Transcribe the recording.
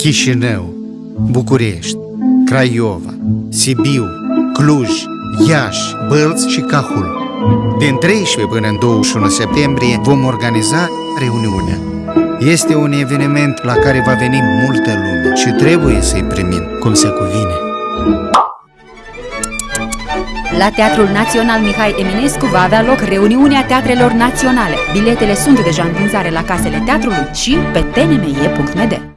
Chișinău, București, Craiova, Sibiu, Cluj, Iași, Bălți și Cahul. Din 13 până în 21 septembrie vom organiza reuniunea. Este un eveniment la care va veni multă lume și trebuie să-i primim cum se cuvine. La Teatrul Național Mihai Eminescu va avea loc reuniunea teatrelor naționale. Biletele sunt deja în vânzare la casele teatrului și pe tnme.md.